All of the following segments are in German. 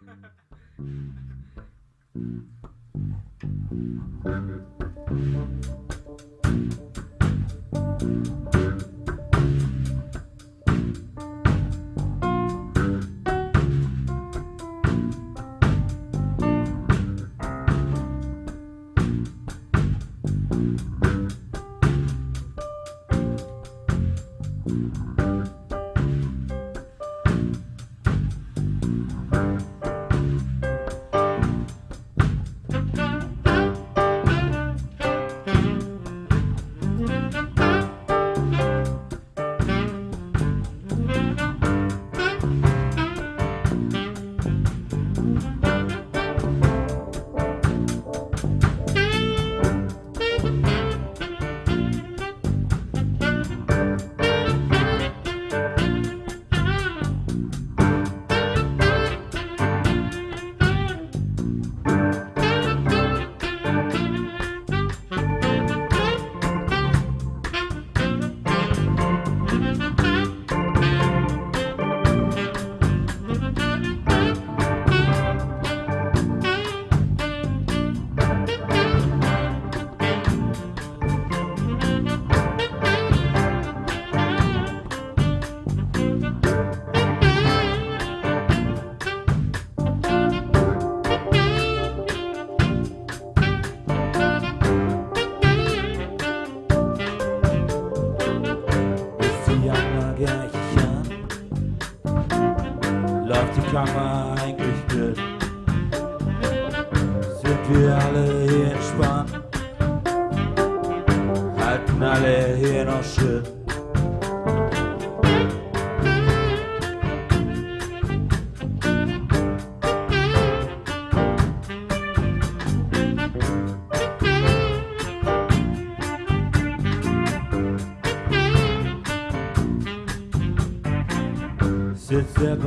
Ist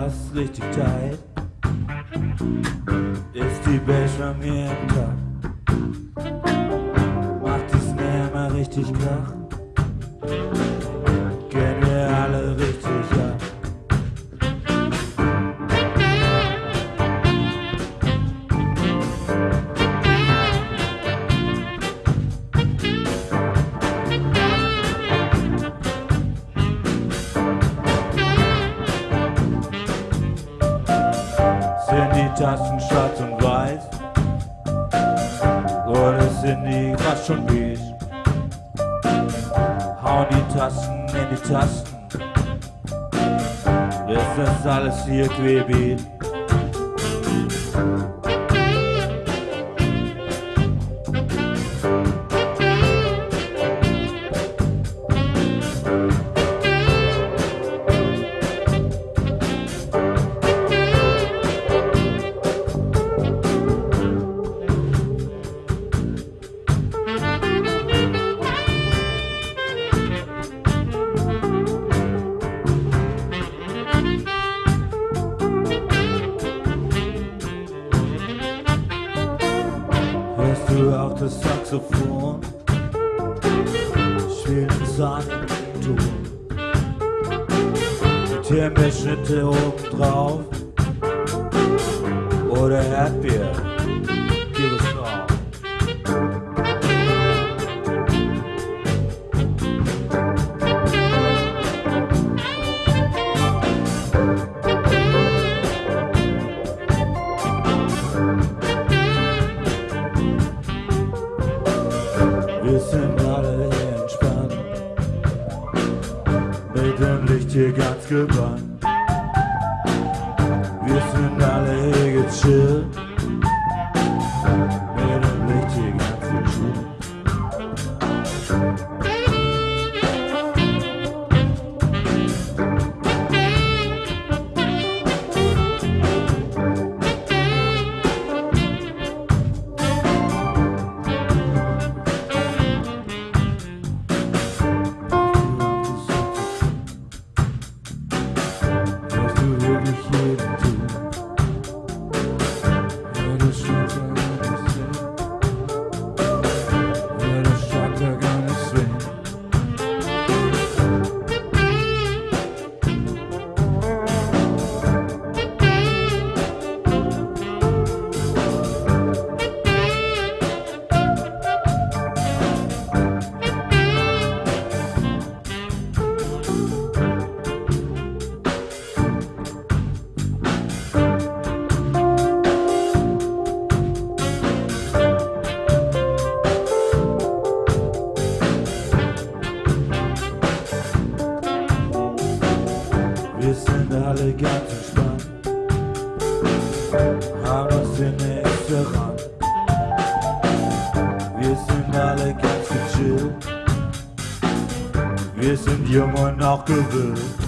Bass richtig tight? Ist die Bass von mir im Takt? Macht die Snare mal richtig Krach? Tasten schwarz und weiß? Oder sind die fast schon beige? Hauen die Tasten in die Tasten? Ist das alles hier querbeet? Das Saxophon? Spielt ein Sonnenton. Die Timberschnitte oben drauf. Oder Erdbeer. Hier ganz gebannt. Wir sind Wir sind alle ganz entspannt, haben uns den nächsten Rang. Wir sind alle ganz chill, wir sind jung und auch gewillt.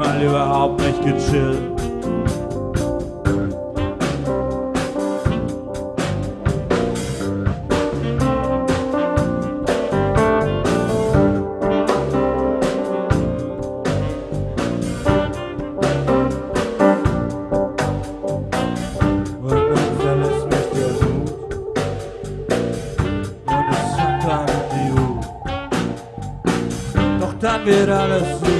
manchmal überhaupt nicht gechillt. Dann verlässt mich der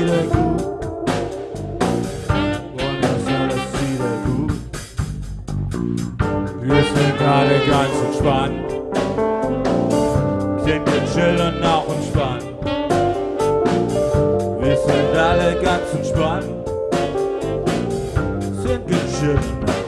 Gechillt und auch entspannt. Wir sind alle ganz entspannt. Sind gechillt